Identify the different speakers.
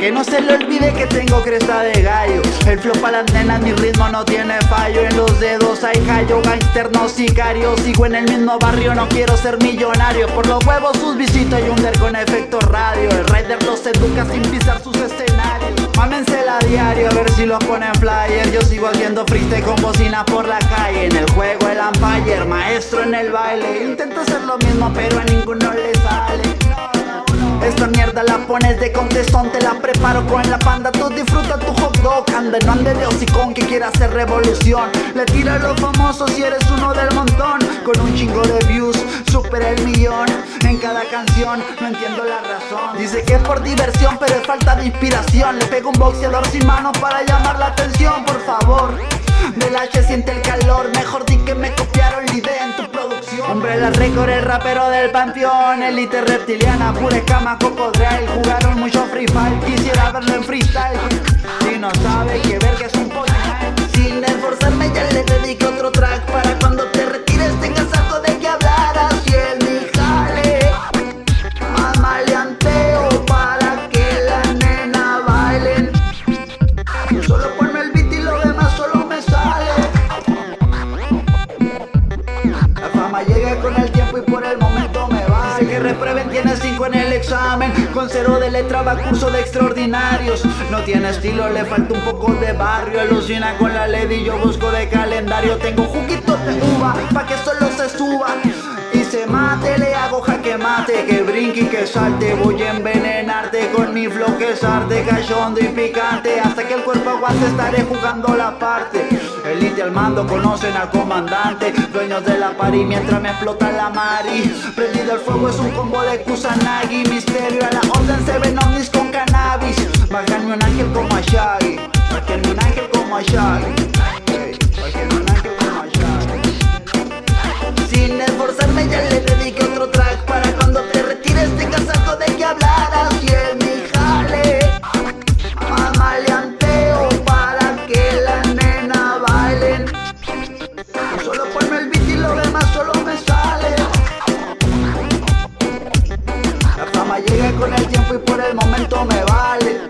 Speaker 1: Que no se le olvide que tengo cresta de gallo. El flow para las nenas, mi ritmo no tiene fallo. En los dedos hay callo, gangster no sicario Sigo en el mismo barrio, no quiero ser millonario. Por los huevos sus visitas y under con efecto radio. El rider los educa sin diario a ver si los ponen flyer. Yo sigo haciendo freestyle con bocina por la calle. En el juego el umpire, maestro en el baile. Intento hacer lo mismo pero a ninguno le sale esta mierda la pones de contestón Te la preparo con la panda Tú disfruta tu hot dog Ande, no ande de hocicón que quiera hacer revolución. Le tira a los famosos si eres uno del montón Con un chingo de views Supera el millón En cada canción No entiendo la razón. Dice que es por diversión Pero es falta de inspiración. Le pego un boxeador sin manos Para llamar la atención Por favor. Del H siente el calor la récord, el rapero del panteón Elite reptiliana, pura escama, cocodril Jugaron mucho free fire, quisiera verlo en freestyle. Si no sabe que Llega con el tiempo y por el momento me va. Dice que reprueben, tiene 5 en el examen. Con cero de letra va curso de extraordinarios. No tiene estilo, le falta un poco de barrio. Alucina con la lady, yo busco de calendario. Tengo juguitos de uva, pa' que solo se suba. Y se mate, le hago jaque mate. Que brinque y que salte Voy a envenenarte. Con mi flow que es arte y picante. Hasta que el cuerpo aguante estaré jugando la parte Elite al mando, conocen al comandante Dueños de la pari mientras me explota la mari. Prendido el fuego es un combo de Kusanagi Misterio con el tiempo y por el momento me vale.